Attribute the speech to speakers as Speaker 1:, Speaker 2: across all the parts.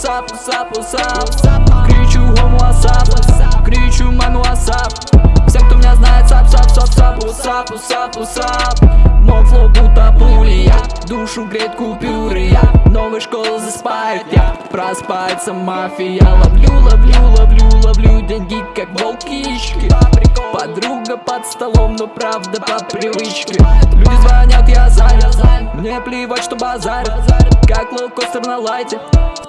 Speaker 1: усап, усап, усап Кричу гому WhatsApp Кричу ману WhatsApp Всем, кто меня знает, сап, сап, сап, сап, усап, усап, усап Мой флоу будто пули, я. Душу греет купюры, я. Новая школа заспает, я. Проспается мафия. Ловлю, ловлю, ловлю, ловлю деньги, как волкишки Подруга под столом, но правда по привычке. Люди звонят, я занят. Мне плевать, что базарят. Как лоукостер на лайте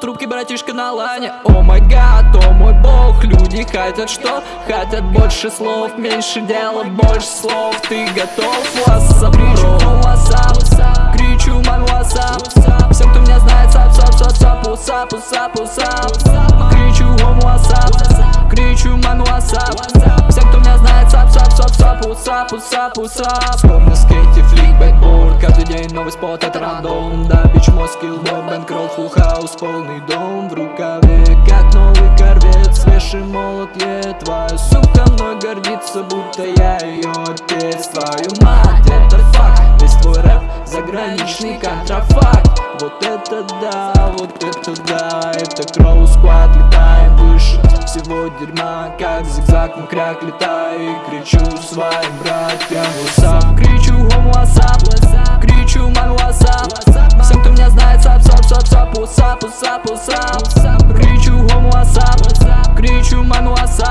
Speaker 1: трубке братишка на лане. О май гад, о мой бог Люди хотят что? Хотят больше слов Меньше дела, больше слов. Ты готов? WhatsApp, кричу WhatsApp Кричу мой WhatsApp Всем, кто меня знает, сап, сап, сап, сап, усап, усап, усап Кричу WhatsApp Кричу мой WhatsApp Всем, кто меня знает, сап, сап, сап, сап, усап, усап, усап Вспомнил скейте, флик, бэкборд Каждый день новый спот, это рандом. Да, бич, мой скилл, Полный дом в рукаве, как новый корвет Свежий молот, е, твоя сука мной гордится Будто я ее отец. Твою мать, это факт. Весь твой рэп заграничный контрафакт. Вот это да, вот это да. Это Кроу Сквад, летаем выше. Всего дерьма Как зигзаг на крак летаю и кричу своим братьям усап, усап, Кричу гом WhatsApp, кричу ман WhatsApp